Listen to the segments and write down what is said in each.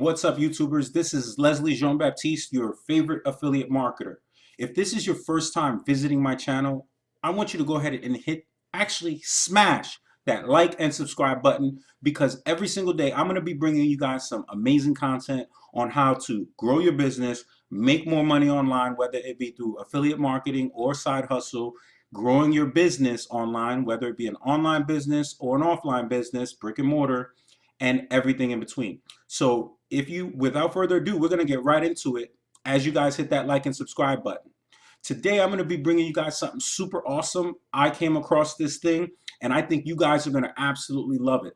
What's up, YouTubers? This is Leslie Jean Baptiste, your favorite affiliate marketer. If this is your first time visiting my channel, I want you to go ahead and hit, actually smash that like and subscribe button because every single day I'm going to be bringing you guys some amazing content on how to grow your business, make more money online, whether it be through affiliate marketing or side hustle, growing your business online, whether it be an online business or an offline business, brick and mortar, and everything in between. So if you, without further ado, we're going to get right into it as you guys hit that like and subscribe button. Today, I'm going to be bringing you guys something super awesome. I came across this thing, and I think you guys are going to absolutely love it.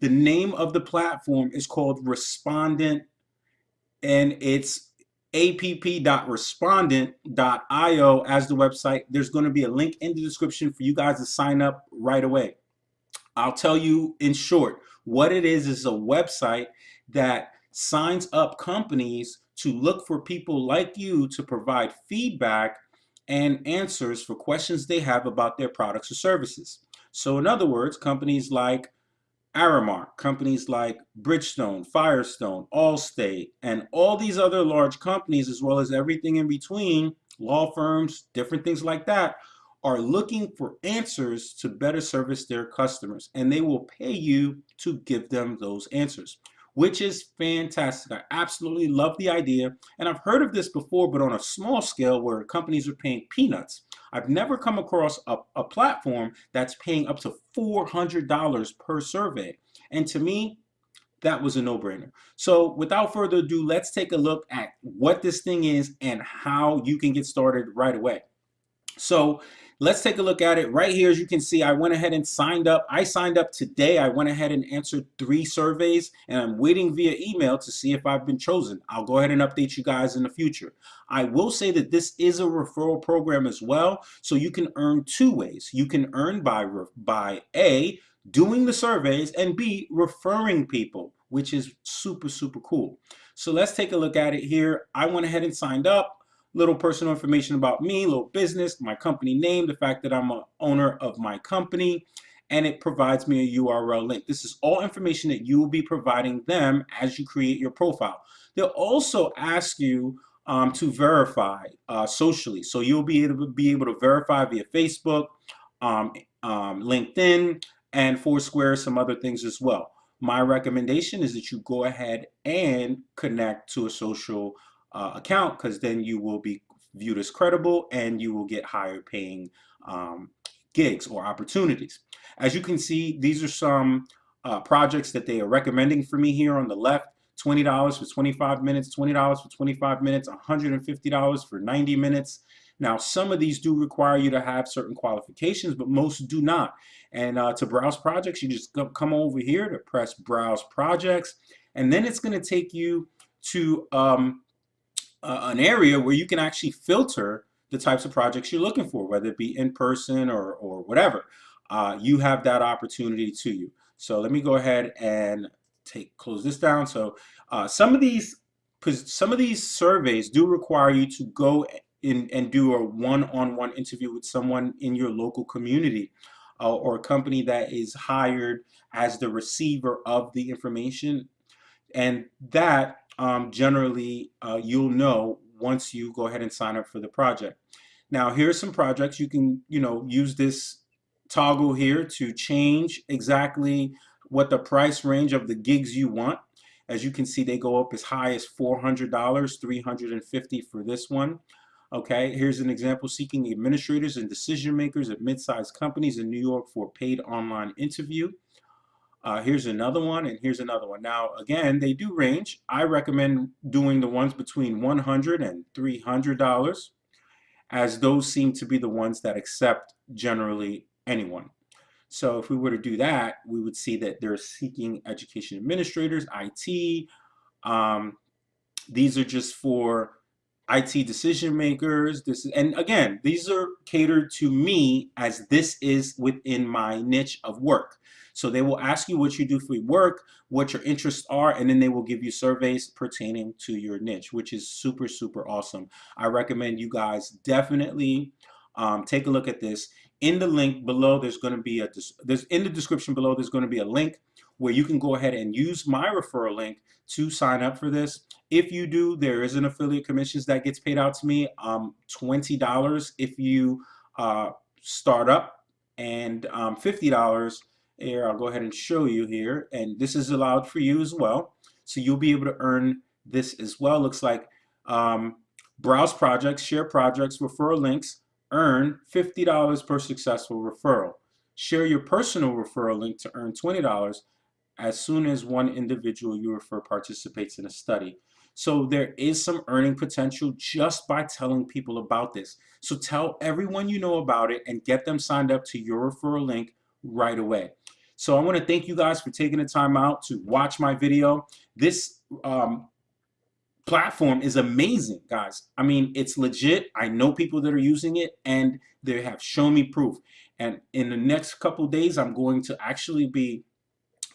The name of the platform is called Respondent, and it's app.respondent.io as the website. There's going to be a link in the description for you guys to sign up right away. I'll tell you in short, what it is is a website that signs up companies to look for people like you to provide feedback and answers for questions they have about their products or services. So in other words, companies like Aramark, companies like Bridgestone, Firestone, Allstate, and all these other large companies, as well as everything in between, law firms, different things like that, are looking for answers to better service their customers and they will pay you to give them those answers which is fantastic. I absolutely love the idea and I've heard of this before but on a small scale where companies are paying peanuts. I've never come across a, a platform that's paying up to $400 per survey and to me that was a no-brainer. So without further ado, let's take a look at what this thing is and how you can get started right away. So let's take a look at it right here. As you can see, I went ahead and signed up. I signed up today. I went ahead and answered three surveys and I'm waiting via email to see if I've been chosen. I'll go ahead and update you guys in the future. I will say that this is a referral program as well. So you can earn two ways. You can earn by, by A, doing the surveys and B, referring people, which is super, super cool. So let's take a look at it here. I went ahead and signed up little personal information about me, little business, my company name, the fact that I'm a owner of my company, and it provides me a URL link. This is all information that you will be providing them as you create your profile. They'll also ask you um, to verify uh, socially. So you'll be able to be able to verify via Facebook, um, um, LinkedIn, and Foursquare, some other things as well. My recommendation is that you go ahead and connect to a social uh, account because then you will be viewed as credible and you will get higher paying um, gigs or opportunities. As you can see, these are some uh, projects that they are recommending for me here on the left. $20 for 25 minutes, $20 for 25 minutes, $150 for 90 minutes. Now, some of these do require you to have certain qualifications, but most do not. And uh, to browse projects, you just come over here to press Browse Projects, and then it's going to take you to um, uh, an area where you can actually filter the types of projects you're looking for, whether it be in person or, or whatever. Uh, you have that opportunity to you. So let me go ahead and take close this down. So uh, some of these some of these surveys do require you to go in and do a one-on-one -on -one interview with someone in your local community uh, or a company that is hired as the receiver of the information and that um, generally uh, you'll know once you go ahead and sign up for the project. Now here's some projects you can you know use this toggle here to change exactly what the price range of the gigs you want. As you can see they go up as high as $400, $350 for this one. Okay, here's an example seeking administrators and decision makers at mid-sized companies in New York for a paid online interview. Uh, here's another one, and here's another one. Now, again, they do range. I recommend doing the ones between $100 and $300, as those seem to be the ones that accept generally anyone. So if we were to do that, we would see that they're seeking education administrators, IT. Um, these are just for IT decision makers. This is, and again, these are catered to me as this is within my niche of work. So they will ask you what you do for work, what your interests are, and then they will give you surveys pertaining to your niche, which is super, super awesome. I recommend you guys definitely um, take a look at this. In the link below, there's going to be a, there's in the description below, there's going to be a link where you can go ahead and use my referral link to sign up for this. If you do, there is an affiliate commissions that gets paid out to me, um, $20 if you uh, start up and um, $50 here. I'll go ahead and show you here. And this is allowed for you as well. So you'll be able to earn this as well. Looks like um, browse projects, share projects, referral links, earn $50 per successful referral. Share your personal referral link to earn $20 as soon as one individual you refer participates in a study. So there is some earning potential just by telling people about this. So tell everyone you know about it and get them signed up to your referral link right away. So I want to thank you guys for taking the time out to watch my video. This um, platform is amazing, guys. I mean, it's legit. I know people that are using it and they have shown me proof. And in the next couple days, I'm going to actually be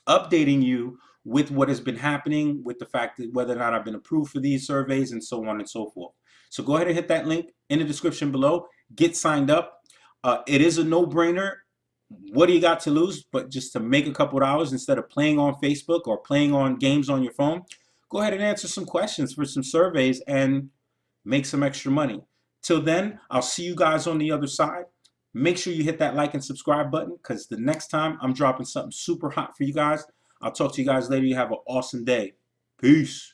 updating you with what has been happening, with the fact that whether or not I've been approved for these surveys and so on and so forth. So go ahead and hit that link in the description below. Get signed up. Uh, it is a no-brainer. What do you got to lose? But just to make a couple dollars instead of playing on Facebook or playing on games on your phone, go ahead and answer some questions for some surveys and make some extra money. Till then, I'll see you guys on the other side. Make sure you hit that like and subscribe button because the next time I'm dropping something super hot for you guys. I'll talk to you guys later. You have an awesome day. Peace.